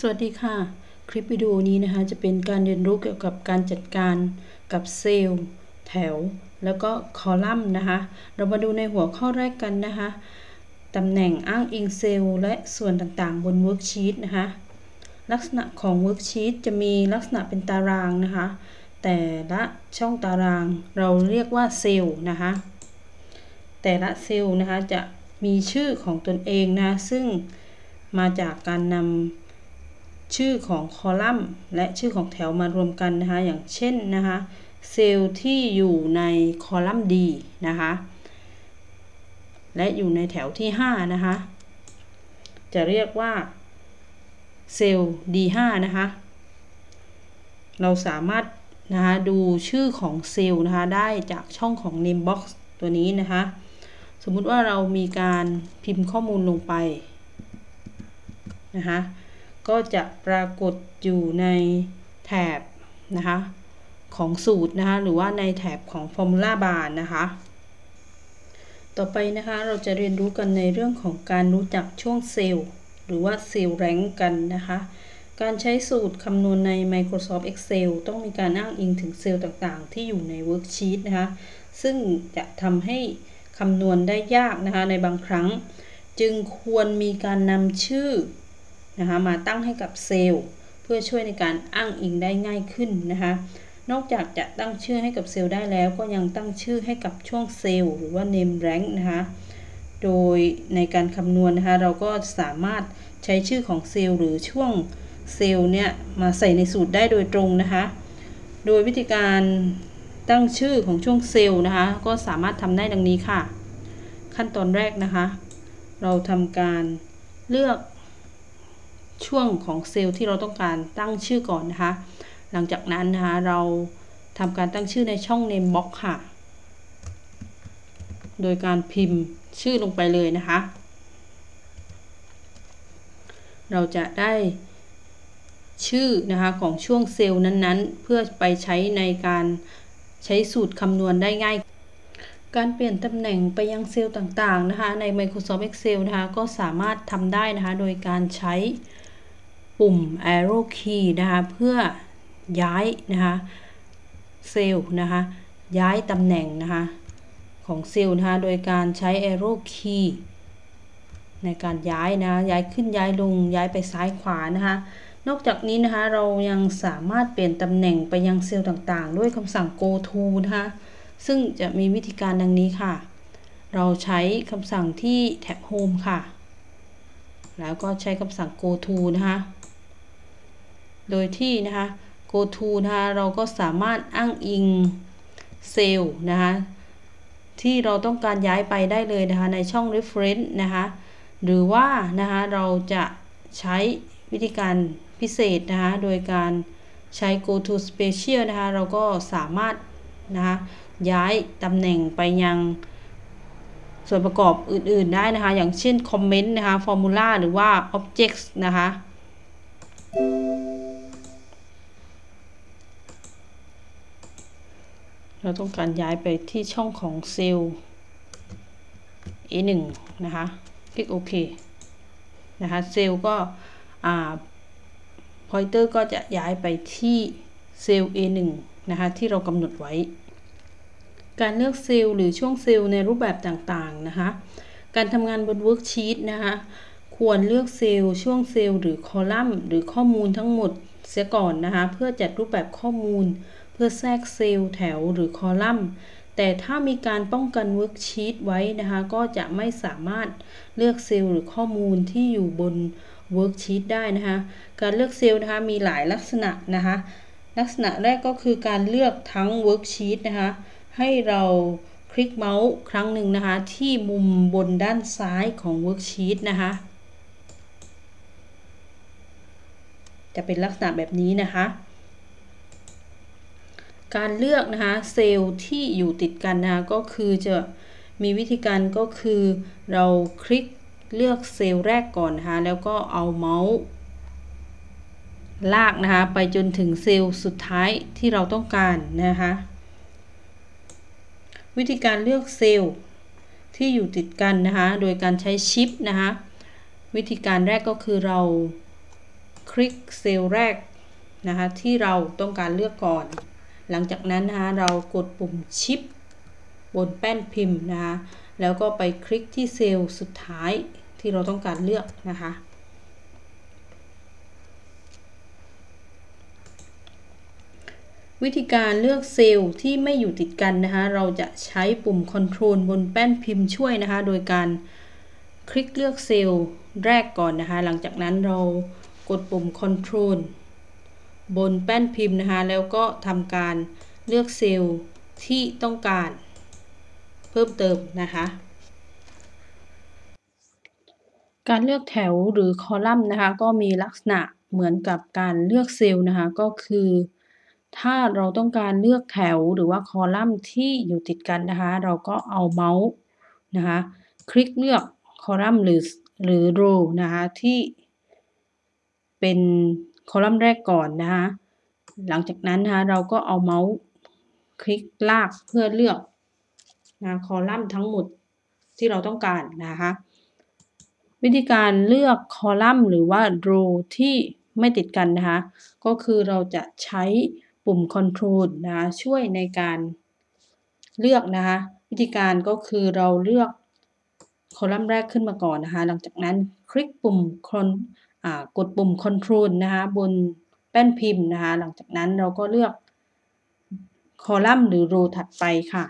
สวัสดีค่ะ คลิปวิดีโอนี้นะคะ จะเป็นการเรียนรู้เกี่ยวกับการจัดการกับเซลล์ แถว แล้วก็คอลัมน์นะคะ เรามาดูในหัวข้อแรกกันนะคะตำแหน่งอ้างอิงเซลล์และส่วนต่างๆ บนเวิร์กชีตนะคะ ลักษณะของเวิร์กชีตจะมีลักษณะเป็นตารางนะคะ แต่ละช่องตารางเราเรียกว่าเซลล์นะคะ แต่ละเซลล์นะคะจะมีชื่อของตนเองนะ ซึ่งมาจากการนำ ชื่อของคอลัมน์และชื่อของแถวมารวมกันนะคะอย่างเช่นนะคะเซลล์ที่อยู่ในคอลัมน์ D นะคะและอยู่ในแถวที่ 5 นะคะ จะเรียกว่าเซลล์ D5 นะคะ เราสามารถนะคะดูชื่อของเซลล์นะคะได้จากช่องของ name box ตัวนี้นะคะ สมมุติว่าเรามีการพิมพ์ข้อมูลลงไปนะคะ ก็จะปรากฏอยู่ในแถบนะคะของสูตรนะคะหรือว่าในแถบของ Formula Bar นะคะ ต่อไปนะคะเราจะเรียนรู้กันในเรื่องของการรู้จักช่วงเซลล์หรือว่าเซลล์ range กันนะคะการใช้สูตรคำนวณใน Microsoft Excel ต้องมีการอ้างอิงถึงเซลล์ต่างๆ ที่อยู่ในเวิร์กชีตนะคะ ซึ่งจะทำให้คำนวณได้ยากนะคะในบางครั้ง จึงควรมีการนำชื่อ นะคะมาตั้งให้กับเซลล์เพื่อช่วยในการอ้างอิงได้ง่ายขึ้นนะคะ นอกจากจะตั้งชื่อให้กับเซลล์ได้แล้วก็ยังตั้งชื่อให้กับช่วงเซลล์หรือว่า name range นะคะโดยในการคำนวณนะคะเราก็สามารถใช้ชื่อของเซลล์หรือช่วงเซลล์เนี่ยมาใส่ในสูตรได้โดยตรงนะคะ โดยวิธีการตั้งชื่อของช่วงเซลล์นะคะก็สามารถทำได้ดังนี้ค่ะ ขั้นตอนแรกนะคะ เราทำการเลือก ช่วงของเซลล์ที่เราต้องการตั้งชื่อก่อนนะคะ หลังจากนั้นนะคะเราทำการตั้งชื่อในช่อง name box ค่ะ โดยการพิมพ์ชื่อลงไปเลยนะคะ เราจะได้ชื่อนะคะของช่วงเซลล์นั้นๆ เพื่อไปใช้ในการใช้สูตรคำนวณได้ง่าย การเปลี่ยนตำแหน่งไปยังเซลล์ต่างๆนะคะใน Microsoft Excel นะคะก็สามารถทำได้นะคะโดยการใช้ ปุ่ม arrow key นะคะเพื่อย้ายนะคะเซลล์นะคะย้ายตำแหน่งนะคะของเซลล์นะคะโดยการใช้ arrow key ในการย้ายนะย้ายขึ้นย้ายลงย้ายไปซ้ายขวานะคะนอกจากนี้นะคะเรายังสามารถเปลี่ยนตำแหน่งไปยังเซลล์ต่างๆ ด้วยคำสั่ง go to นะคะซึ่งจะมีวิธีการดังนี้ค่ะ เราใช้คำสั่งที่แท็บ home ค่ะ แล้วก็ใช้คำสั่ง go to นะคะ โดยที่นะคะ go to นะคะเราก็สามารถอ้างอิงเซลล์นะคะที่เราต้องการย้ายไปได้เลยนะคะในช่อง reference นะคะหรือว่านะคะเราจะใช้วิธีการพิเศษนะคะโดยการใช้ go to special นะคะเราก็สามารถนะคะย้ายตำแหน่งไปยังส่วนประกอบอื่นๆได้นะคะ อย่างเช่น comment นะคะ formula หรือว่า objects นะคะ เราต้องการย้ายไปที่ช่องของเซลล์ A1 นะคะ คลิกโอเคนะคะ เซลล์ก็อ่า pointer ก็จะย้ายไปที่เซลล์ A1 นะคะ ที่เรากำหนดไว้ การเลือกเซลล์หรือช่วงเซลล์ในรูปแบบต่างๆนะคะ การทำงานบนเวิร์กชีตนะคะ ควรเลือกเซลล์ช่วงเซลล์หรือคอลัมน์หรือข้อมูลทั้งหมดเสียก่อนนะคะ เพื่อจัดรูปแบบข้อมูล เพื่อแทรกเซลล์แถวหรือคอลัมน์แต่ถ้ามีการป้องกัน worksheet ไว้นะคะ ก็จะไม่สามารถเลือกเซลล์หรือข้อมูลที่อยู่บน worksheet ได้นะคะ การเลือกเซลล์นะคะมีหลายลักษณะนะคะ ลักษณะแรกก็คือการเลือกทั้ง worksheet นะคะ ให้เราคลิกเมาส์ครั้งหนึ่งนะคะ ที่มุมบนด้านซ้ายของ worksheet นะคะ จะเป็นลักษณะแบบนี้นะคะ การเลือกนะคะเซลล์ที่อยู่ติดกันนะคะก็คือจะมีวิธีการก็คือเราคลิกเลือกเซลล์แรกก่อนนะคะแล้วก็เอาเมาส์ลากนะคะไปจนถึงเซลล์สุดท้ายที่เราต้องการนะคะวิธีการเลือกเซลล์ที่อยู่ติดกันนะคะโดยการใช้ชิปนะคะวิธีการแรกก็คือเราคลิกเซลล์แรกนะคะที่เราต้องการเลือกก่อน หลังจากนั้นนะคะเรากดปุ่มชิปบนแป้นพิมพ์นะคะแล้วก็ไปคลิกที่เซลล์สุดท้ายที่เราต้องการเลือกนะคะวิธีการเลือกเซลล์ที่ไม่อยู่ติดกันนะคะ เราจะใช้ปุ่ม Ctrl บนแป้นพิมพ์ช่วยนะคะ โดยการคลิกเลือกเซลล์แรกก่อนนะคะ หลังจากนั้นเรากดปุ่ม Ctrl บนแป้นพิมพ์นะคะ แล้วก็ทำการเลือกเซลล์ที่ต้องการเพิ่มเติมนะคะ การเลือกแถวหรือคอลัมน์นะคะ ก็มีลักษณะเหมือนกับการเลือกเซลล์นะคะ ก็คือ ถ้าเราต้องการเลือกแถวหรือว่าคอลัมน์ที่อยู่ติดกันนะคะ เราก็เอาเมาส์นะคะ คลิกเลือกคอลัมน์หรือหรือโรนะคะที่เป็น คอลัมน์แรกก่อนนะคะหลังจากนั้นนะคะเราก็เอาเมาส์คลิกลากเพื่อเลือกนะคอลัมน์ทั้งหมดที่เราต้องการนะคะวิธีการเลือกคอลัมน์หรือว่าโรที่ไม่ติดกันนะคะก็คือเราจะใช้ปุ่ม Control นะคะช่วยในการเลือกนะคะวิธีการก็คือเราเลือกคอลัมน์แรกขึ้นมาก่อนนะคะ หลังจากนั้นคลิกปุ่ม กดปุ่ม Control นะคะบนแป้นพิมพ์นะคะ หลังจากนั้นเราก็เลือกคอลัมน์หรือโรถัดไปค่ะ